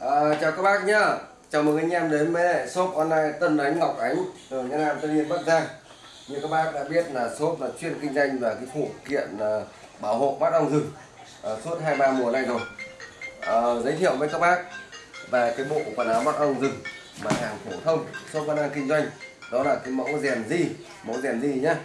À, chào các bác nhá. Chào mừng anh em đến với shop online Tân Ánh Ngọc Ánh. Ở Nhân Nam Tân Yên Bắc Giang. Như các bác đã biết là shop là chuyên kinh doanh và cái phụ kiện uh, bảo hộ bắt ong rừng uh, ờ, suốt 23 mùa nay rồi. Uh, Giới thiệu với các bác về cái bộ quần áo bắt ong rừng mà hàng phổ thông shop vẫn đang kinh doanh. Đó là cái mẫu rèn di mẫu rèn di nhá.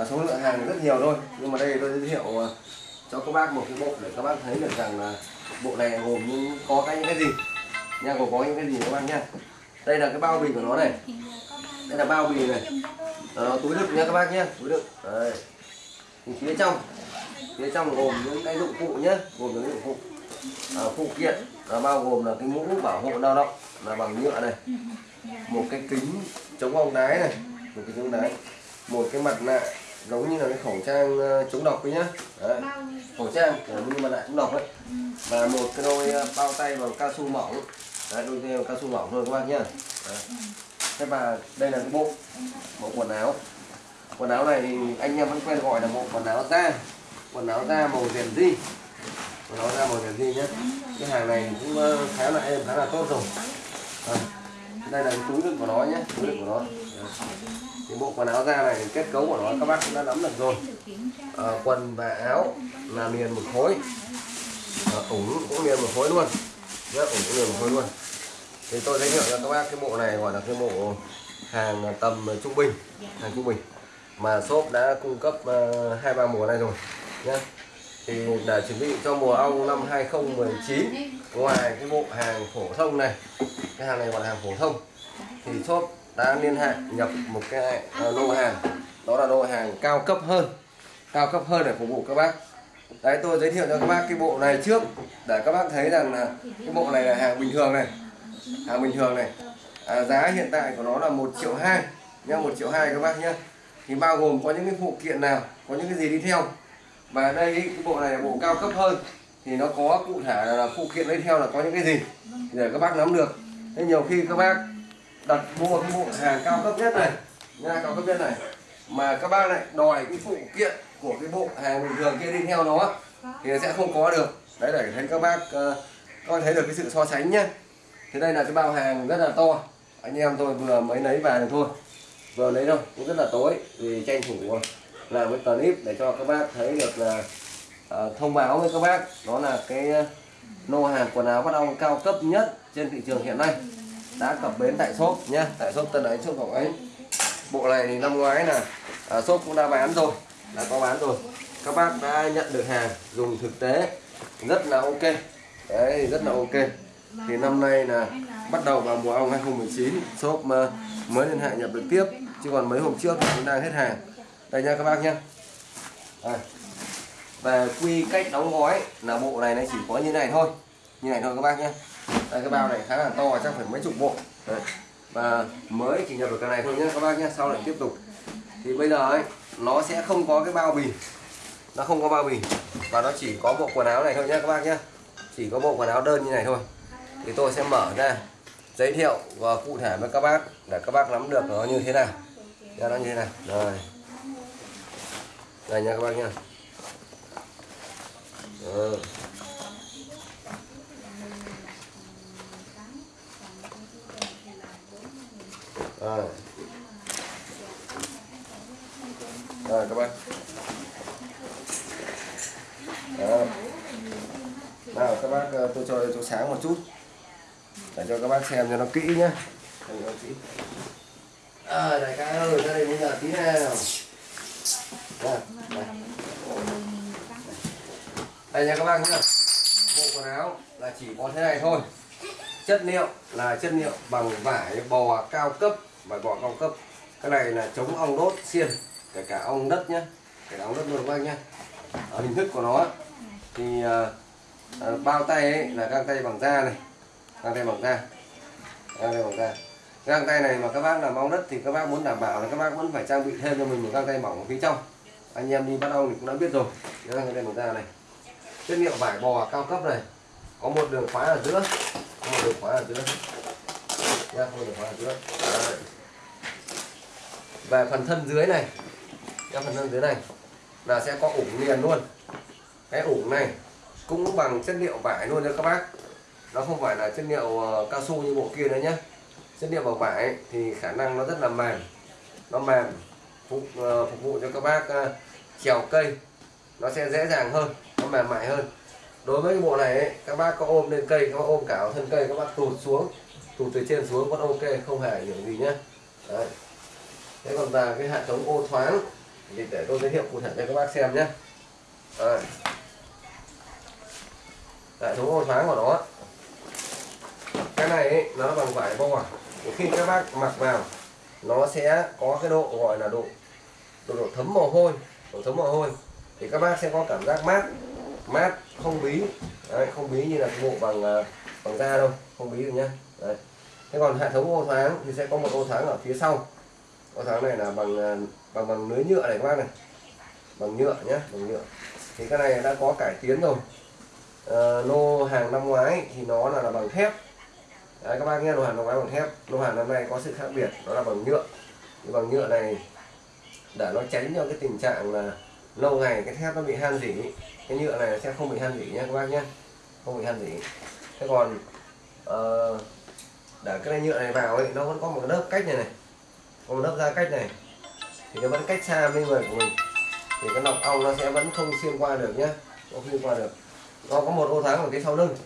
Uh, số lượng hàng rất nhiều thôi. Nhưng mà đây tôi giới thiệu uh, cho các bác một cái bộ để các bác thấy được rằng là bộ này gồm những có cái những cái gì? Nha gồm có những cái gì các bác nhá? Đây là cái bao bì của nó này. Đây là bao bì này. Đó, túi đựng nha các bác nhé túi đựng. Đây thì phía trong phía trong gồm những cái dụng cụ nhé gồm những dụng cụ. À, phụ kiện là bao gồm là cái mũ bảo hộ lao động là bằng nhựa này. Một cái kính chống ong đái này một cái chống đái một cái mặt nạ giống như là cái khẩu trang ờ, chống độc ấy nhá. Đấy. khẩu trang như mặt nạ chống độc ấy. Và một cái đôi ờ, bao tay bằng cao su mỏng. Đấy, đôi tay bằng cao su mỏng thôi các bác nhá. Đấy. thế và đây là cái bộ bộ quần áo. Quần áo này thì anh em vẫn quen gọi là bộ quần áo da. Quần áo da màu rèn di quần áo da màu rèn di nhé cái hàng này cũng ờ, khá là êm khá là tốt rồi. Đấy. đây là cái túi đựng của nó nhé túi đựng của nó cái thì bộ quần áo da này kết cấu của nó các bác cũng đã nắm được rồi. À, quần và áo là liền một khối. À, ủng cũng liền một khối luôn. Nhá ủng cũng liền một khối luôn. Thì tôi giới thiệu cho các bác cái bộ này gọi là cái bộ hàng tầm trung bình hàng trung bình. Mà shop đã cung cấp ờ, hai uh, ba mùa này rồi nhá. Thì để chuẩn bị cho mùa ong năm 2019 ngoài cái bộ hàng phổ thông này cái hàng này gọi là hàng phổ thông thì shop đã liên hệ nhập một cái ờ, lô hàng. Đó là lô hàng cao cấp hơn cao cấp hơn để phục vụ các bác. Đấy tôi giới thiệu cho các bác cái bộ này trước để các bác thấy rằng là cái bộ này là hàng bình thường này. Hàng bình thường này. À, giá hiện tại của nó là một triệu hai nhá một triệu hai các bác nhé thì bao gồm có những cái phụ kiện nào có những cái gì đi theo. Và đây cái bộ này là bộ cao cấp hơn. Thì nó có cụ thể là phụ kiện đi theo là có những cái gì để các bác nắm được. Thế nhiều khi các bác đặt mua cái bộ hàng cao cấp nhất này nha cao cấp nhất này mà các bác lại đòi cái phụ kiện của cái bộ hàng bình thường kia đi theo nó thì sẽ không có được. Đấy để thấy các bác ờ, các bác thấy được cái sự so sánh nhá. thế đây là cái bao hàng rất là to. Anh em tôi vừa mới lấy về thôi. Vừa lấy thôi cũng rất là tối vì tranh thủ ờ, làm cái clip để cho các bác thấy được là uh, thông báo với các bác. Đó là cái lô hàng quần áo bắt ong cao cấp nhất trên thị trường hiện nay đã cập bến tại shop nhá. Tại shop tân ấy, shop ngọc ấy, bộ này thì năm ngoái là à, shop cũng đã bán rồi. Đã có bán rồi. Các bác đã nhận được hàng dùng thực tế. Rất là ok. Đấy rất là ok. Thì năm nay là bắt đầu vào mùa ong 2019 shop ờ, mới liên hệ nhập được tiếp. Chứ còn mấy hôm trước thì cũng đang hết hàng. Đây nha các bác nhá. À. về quy cách đóng gói là bộ này nó chỉ có như này thôi. Như này thôi các bác nhé đây cái bao này khá là to, chắc phải mấy chục bộ. Đấy. và mới chỉ nhập được cái này thôi nhé các bác nhé sau lại tiếp tục. Thì bây giờ ấy, nó sẽ không có cái bao bì. Nó không có bao bì. Và nó chỉ có bộ quần áo này thôi nhé các bác nhé chỉ có bộ quần áo đơn như này thôi. Thì tôi sẽ mở ra, giới thiệu và cụ thể với các bác, để các bác nắm được nó như thế nào. Ra nó như thế nào. Rồi. Đây nha các bác nha rồi. Ờ. rồi rồi các bác Đó. nào các bác ờ, tôi cho chỗ sáng một chút. Để cho các bác xem cho nó kỹ nhé à, ờ, đại ca ơi ra đây bây giờ tí nào. Đây, đây. đây nha các bác nhá. Bộ quần áo là chỉ có thế này thôi. Chất liệu là chất liệu bằng vải bò cao cấp vải bò cao cấp cái này là chống ong đốt xiên kể cả ong đất nhé kể cả ong đất luôn các bác nhé ở hình thức của nó thì à, bao tay ấy là găng tay bằng da này găng tay bằng da găng tay bằng da. Găng tay này mà các bác làm ong đất thì các bác muốn đảm bảo là các bác vẫn phải trang bị thêm cho mình một găng tay mỏng ở phía trong. Anh em đi bắt ong thì cũng đã biết rồi găng tay bằng da này. Chất liệu vải bò cao cấp này có một đường khóa ở giữa có một đường khóa ở giữa. Dạ, nha không được vào trước Đấy. về phần thân dưới này nha phần thân dưới này là sẽ có ủng liền luôn. Cái ủng này cũng bằng chất liệu vải luôn nha các bác. Nó không phải là chất liệu ờ, cao su như bộ kia nữa nhé chất liệu bằng vải thì khả năng nó rất là mềm. Nó mềm phục, ờ, phục vụ cho các bác ờ, trèo cây. Nó sẽ dễ dàng hơn nó mềm mại hơn. Đối với cái bộ này ấy, các bác có ôm lên cây các bác ôm cả thân cây các bác tụt xuống tụt từ trên xuống vẫn ok không hề ảnh hưởng gì nhé Đấy. thế còn là cái hệ thống ô thoáng thì để tôi giới thiệu cụ thể cho các bác xem nhé Đấy. hệ thống ô thoáng của nó cái này ấy, nó bằng vải bo à? khi các bác mặc vào nó sẽ có cái độ gọi là độ độ, độ thấm mồ hôi độ thấm mồ hôi thì các bác sẽ có cảm giác mát mát không bí Đấy, không bí như là cái bộ bằng à, bằng da đâu không bí được nhá Đấy thế còn hệ thống ô thoáng thì sẽ có một ô thoáng ở phía sau. Ô thoáng này là bằng à, bằng bằng lưới nhựa này các bác này. Bằng nhựa nhé bằng nhựa. Thì cái này đã có cải tiến rồi. À, lô hàng năm ngoái thì nó là, là bằng thép. Đấy, các bác nghe lô hàng năm ngoái bằng thép. Lô hàng năm nay có sự khác biệt đó là bằng nhựa. Thì bằng nhựa này để nó tránh cho cái tình trạng là lâu ngày cái thép nó bị han rỉ. Cái nhựa này sẽ không bị han rỉ nhé các bác nhé. Không bị han rỉ. Thế còn uh, để cái này nhựa này vào ấy, nó vẫn có một lớp cách này này. Có một lớp da cách này. Thì nó vẫn cách xa bên người của mình. Thì cái nọc ong nó sẽ vẫn không xuyên qua được nhé không xuyên qua được. Nó có một ô thoáng ở phía sau lưng.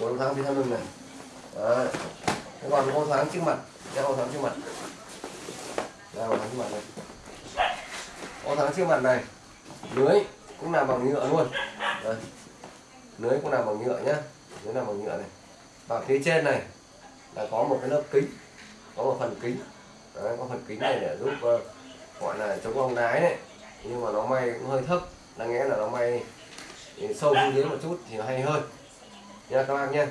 Một ô thoáng phía sau lưng này. Đấy. còn ô thoáng trước mặt. Cái ô thoáng trước mặt. Ô thoáng trước mặt này. Ô thoáng trước mặt này. Lưới cũng làm bằng nhựa luôn. Đấy. lưới cũng làm bằng nhựa nhá. Lưới làm bằng nhựa này. Và phía trên này là có một cái lớp kính có một phần kính. Đấy, có phần kính này để giúp uh, gọi là chống bóng đái này. Nhưng mà nó may cũng hơi thấp đáng nghĩa là nó may sâu xuống dưới một chút thì nó hay hơn. Nha các bác nhé.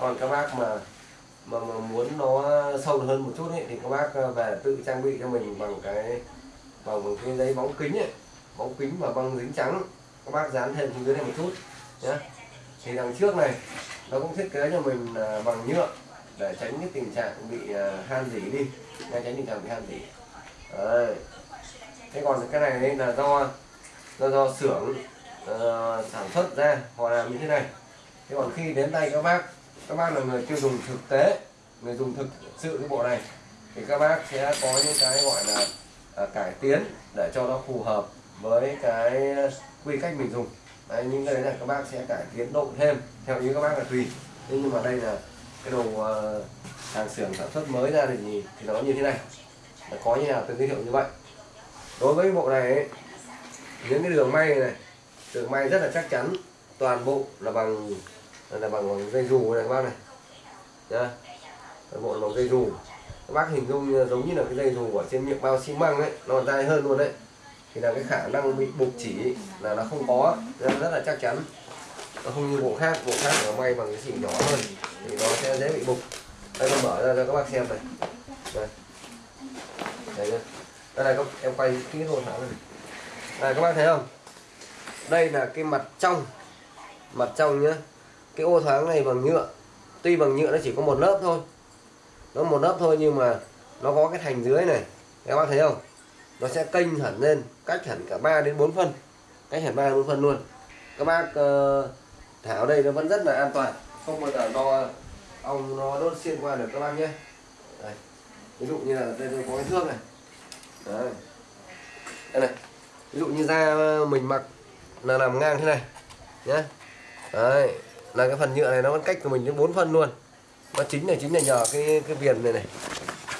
Còn các bác mà mà, mà muốn nó sâu hơn một chút ấy, thì các bác ờ, về tự trang bị cho mình bằng cái bằng cái giấy bóng kính ấy. Bóng kính và băng dính trắng các bác dán thêm xuống dưới này một chút nhé. Thì đằng trước này nó cũng thiết kế cho mình ờ, bằng nhựa để tránh cái tình trạng bị à, han dỉ đi. Để tránh tình trạng bị han dỉ. Đấy. thế còn cái này là do do do xưởng uh, sản xuất ra họ làm như thế này. Thế còn khi đến tay các bác các bác là người tiêu dùng thực tế người dùng thực sự cái bộ này thì các bác sẽ có những cái gọi là à, cải tiến để cho nó phù hợp với cái quy cách mình dùng. Đấy, những cái đấy là các bác sẽ cải tiến độ thêm theo ý các bác là tùy. Thế nhưng mà đây là cái đồ uh, hàng xưởng sản xuất mới ra thì thì nó như thế này. Nó có như nào tôi giới thiệu như vậy. Đối với bộ này ấy, những cái đường may này đường may rất là chắc chắn toàn bộ là bằng là bằng, dây dù này các bác này. Nhá. Toàn bộ là bằng dây dù. Các bác hình dung giống như là cái dây dù ở trên miệng bao xi măng ấy nó còn dai hơn luôn đấy. Thì là cái khả năng bị bục chỉ là nó không có rất là chắc chắn. Nó không như bộ khác bộ khác nó may bằng cái xỉ nhỏ hơn thì nó sẽ dễ bị bục. Đây tôi mở ra cho các bác xem này. Đây. Đây nhá đây này các em quay kỹ hơn hả? Này này các bác thấy không? Đây là cái mặt trong. Mặt trong nhá. Cái ô thoáng này bằng nhựa. Tuy bằng nhựa nó chỉ có một lớp thôi. Nó một lớp thôi nhưng mà nó có cái thành dưới này. Các bác thấy không? Nó sẽ kênh hẳn lên cách hẳn cả 3 đến 4 phân. Cách hẳn 3 đến 4 phân luôn. Các bác uh, thảo đây nó vẫn rất là an toàn không bao giờ đo, ong nó đốt xuyên qua được các bác nhé. Đây. ví dụ như là đây tôi có cái thước này. Đấy. đây này. Ví dụ như da mình mặc là làm ngang thế này nhé đấy. Là cái phần nhựa này nó vẫn cách của mình đến 4 phân luôn. Nó chính này chính là nhờ cái cái viền này này.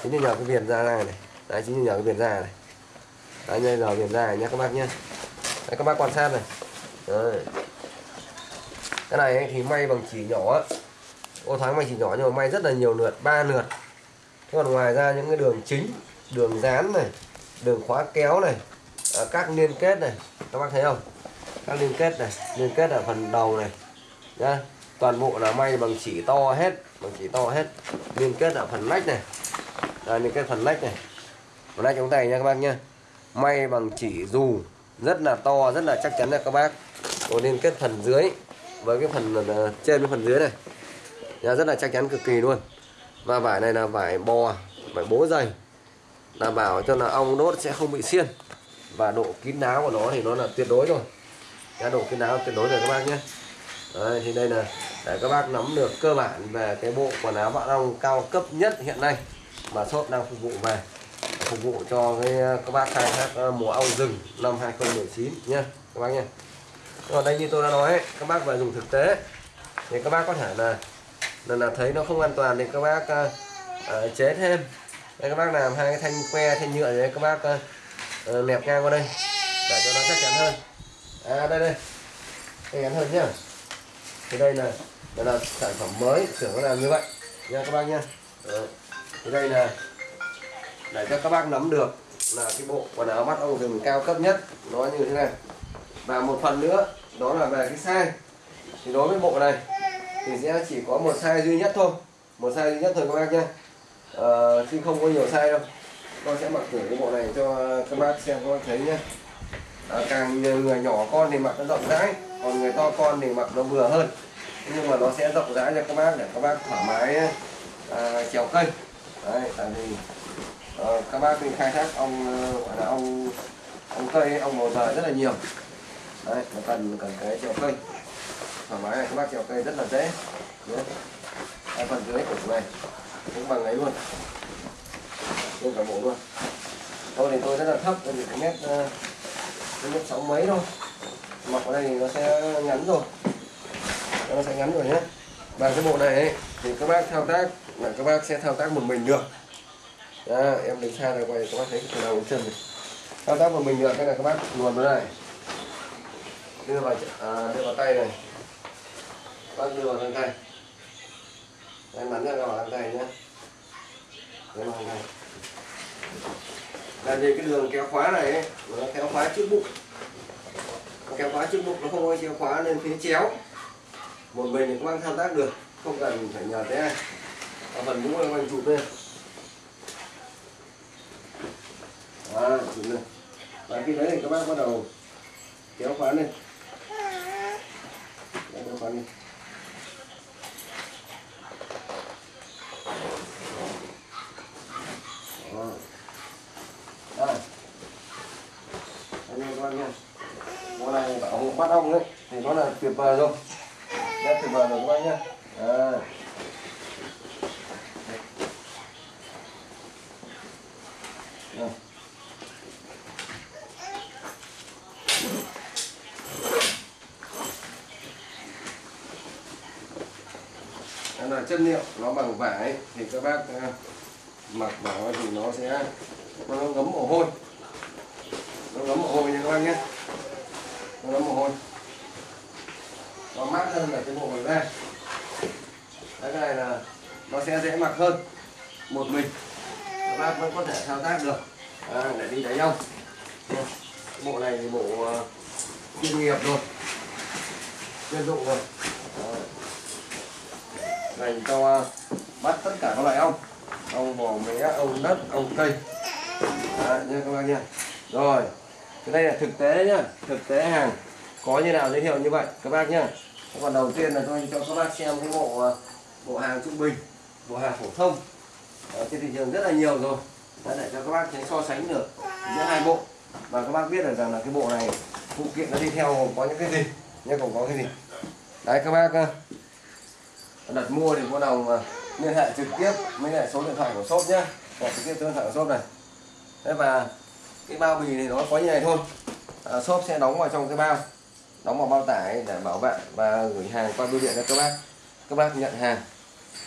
Chính là nhờ cái viền da này này. Đấy, chính là nhờ cái viền da này. Đấy, đây là viền da này nhé các bác nhé đấy, các bác quan sát này. Đấy cái này ấy, thì may bằng chỉ nhỏ ô thoáng bằng chỉ nhỏ nhưng mà may rất là nhiều lượt ba lượt. Thế còn ngoài ra những cái đường chính đường dán này đường khóa kéo này à, các liên kết này. Các bác thấy không? Các liên kết này liên kết ở phần đầu này. Nhá toàn bộ là may bằng chỉ to hết bằng chỉ to hết. Liên kết ở phần nách này. Đây liên kết phần nách này. Phần nách chúng tay nha các bác nhá. May bằng chỉ dù rất là to rất là chắc chắn nha các bác. Rồi liên kết phần dưới với cái phần ờ, trên với phần dưới này. Nha, rất là chắc chắn cực kỳ luôn. Và vải này là vải bò vải bố dày. Đảm bảo cho là ong đốt sẽ không bị xiên. Và độ kín đáo của nó thì nó là tuyệt đối rồi. Nha độ kín đáo tuyệt đối rồi các bác nhé. Đấy, thì đây là để các bác nắm được cơ bản về cái bộ quần áo bạn ong cao cấp nhất hiện nay mà shop đang phục vụ về. Phục vụ cho cái ờ, các bác khai thác ờ, mùa ong rừng năm 2019 nhé các bác nhé còn đây như tôi đã nói ấy, các bác phải dùng thực tế. Thì các bác có thể là là, là thấy nó không an toàn thì các bác uh, uh, chế thêm. Đây các bác làm hai cái thanh que thanh nhựa đấy các bác ờ, uh, nẹp ngang qua đây để cho nó chắc chắn hơn. À đây đây. Chắc chắn hơn nhá. Thì đây là đây là sản phẩm mới tưởng nó làm như vậy. Nha các bác nhá. Đấy. thì đây là để cho các bác nắm được là cái bộ quần áo mắt ong rừng cao cấp nhất nó như thế này. Và một phần nữa đó là về cái size thì đối với bộ này thì sẽ chỉ có một size duy nhất thôi. Một size duy nhất thôi các bác nhé. Ờ, chứ không có nhiều size đâu. Con sẽ mặc thử cái bộ này cho các bác xem các bác thấy nhé. À, càng người nhỏ con thì mặc nó rộng rãi còn người to con thì mặc nó vừa hơn. Nhưng mà nó sẽ rộng rãi cho các bác để các bác thoải mái à, trèo cây. Đấy tại vì à, các bác mình khai thác ong gọi là ong ong cây ong màu trời rất là nhiều đấy nó cần cần cái trèo cây. Thoải mái này các bác trèo cây rất là dễ. Nhé. Hai phần dưới của này cũng bằng ấy luôn. Luôn cả bộ luôn. Tôi thì tôi rất là thấp tôi chỉ có mét uh, mét sáu mấy thôi. Mặc ở đây thì nó sẽ ngắn rồi. Nó sẽ ngắn rồi nhé. Và cái bộ này ấy, thì các bác thao tác là các bác sẽ thao tác một mình được. Đó, em đứng xa ra quay các bác thấy từ đầu đến chân này thao tác một mình được cái này các bác luồn vào đây đưa vào à, đưa vào tay này. Bác đưa vào găng tay. Em bắn ra vào găng tay nhé đưa vào găng tay. Là vì cái đường kéo khóa này ấy, nó kéo khóa trước bụng. Kéo khóa trước bụng nó không có kéo khóa lên phía chéo. Một mình thì các bác thao tác được không cần phải nhờ thế ai ở phần mũ là anh chụp lên. À, chụp lên. Và khi đấy thì các bác bắt đầu kéo khóa lên kéo đi Đó. Đây. Đây em các nha. Bộ này bảo hộ bắt ong đấy thì nó là tuyệt vời rồi. Rất tuyệt vời rồi các bác nhá. À. Đây. Đây là chất liệu nó bằng vải thì các bác à, mặc vào thì nó sẽ nó ngấm mồ hôi. Nó ngấm mồ hôi nha các bác nhé. Nó ngấm mồ hôi. Nó mát hơn là cái bộ bằng da. Cái này là nó sẽ dễ mặc hơn một mình. Các bác vẫn có thể thao tác được. À, để đi đánh ong bộ này thì bộ uh, chuyên nghiệp rồi. Chuyên dụng rồi dành cho à, bắt tất cả các loại ong. Ong bò mé ong đất ong cây. Đấy, nha các bác nha. Rồi cái đây là thực tế nhá thực tế hàng. Có như nào giới thiệu như vậy các bác nhá. Còn đầu tiên là tôi cho các bác xem cái bộ à, bộ hàng trung bình bộ hàng phổ thông. Ở trên thị trường rất là nhiều rồi. Đã để cho các bác thấy so sánh được giữa hai bộ. Và các bác biết được rằng là cái bộ này phụ kiện nó đi theo có những cái gì nhé còn có cái gì. Đấy các bác à đặt mua thì vui đồng liên hệ trực tiếp với lại số điện thoại của shop nhé hoặc trực tiếp số điện thoại của shop này. Thế và cái bao bì thì nó có như này thôi. À, shop sẽ đóng vào trong cái bao. Đóng vào bao tải để bảo vệ và gửi hàng qua bưu điện cho các bác. Các bác nhận hàng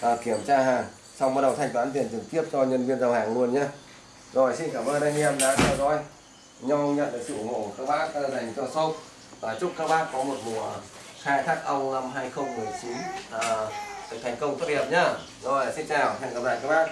à, kiểm tra hàng. Xong bắt đầu thanh toán tiền trực tiếp cho nhân viên giao hàng luôn nhé rồi xin cảm ơn anh em đã theo dõi. Nhau nhận được sự ủng hộ của các bác dành cho shop. Và chúc các bác có một mùa khai thác ong năm 2019 à, thành công tốt đẹp nhá. Rồi xin chào hẹn gặp lại các bác.